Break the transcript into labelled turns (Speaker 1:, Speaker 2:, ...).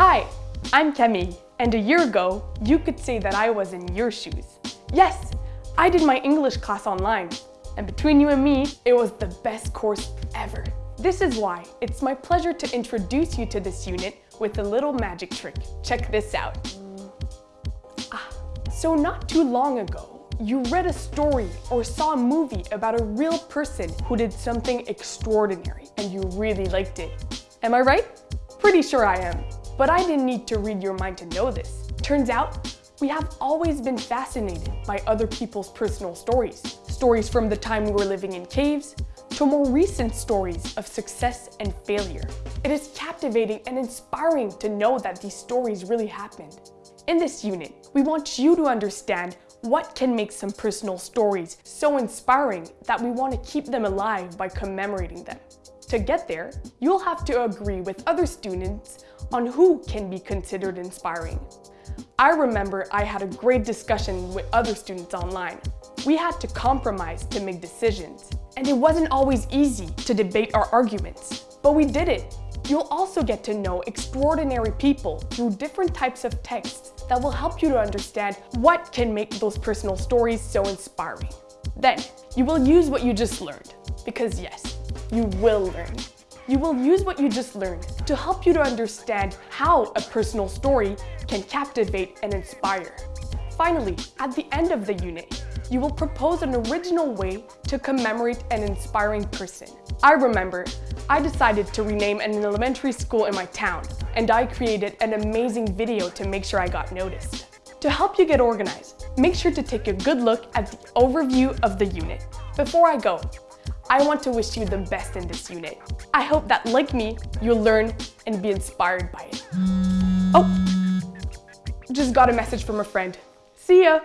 Speaker 1: Hi, I'm Kemi, and a year ago, you could say that I was in your shoes. Yes, I did my English class online, and between you and me, it was the best course ever. This is why it's my pleasure to introduce you to this unit with a little magic trick. Check this out. Ah, so not too long ago, you read a story or saw a movie about a real person who did something extraordinary and you really liked it. Am I right? Pretty sure I am. But I didn't need to read your mind to know this. Turns out, we have always been fascinated by other people's personal stories. Stories from the time we were living in caves, to more recent stories of success and failure. It is captivating and inspiring to know that these stories really happened. In this unit, we want you to understand what can make some personal stories so inspiring that we want to keep them alive by commemorating them. To get there, you'll have to agree with other students on who can be considered inspiring. I remember I had a great discussion with other students online. We had to compromise to make decisions, and it wasn't always easy to debate our arguments, but we did it. You'll also get to know extraordinary people through different types of texts that will help you to understand what can make those personal stories so inspiring. Then, you will use what you just learned, because yes, you will learn. You will use what you just learned to help you to understand how a personal story can captivate and inspire. Finally, at the end of the unit, you will propose an original way to commemorate an inspiring person. I remember, I decided to rename an elementary school in my town, and I created an amazing video to make sure I got noticed. To help you get organized, make sure to take a good look at the overview of the unit. Before I go, I want to wish you the best in this unit. I hope that, like me, you'll learn and be inspired by it. Oh, just got a message from a friend. See ya!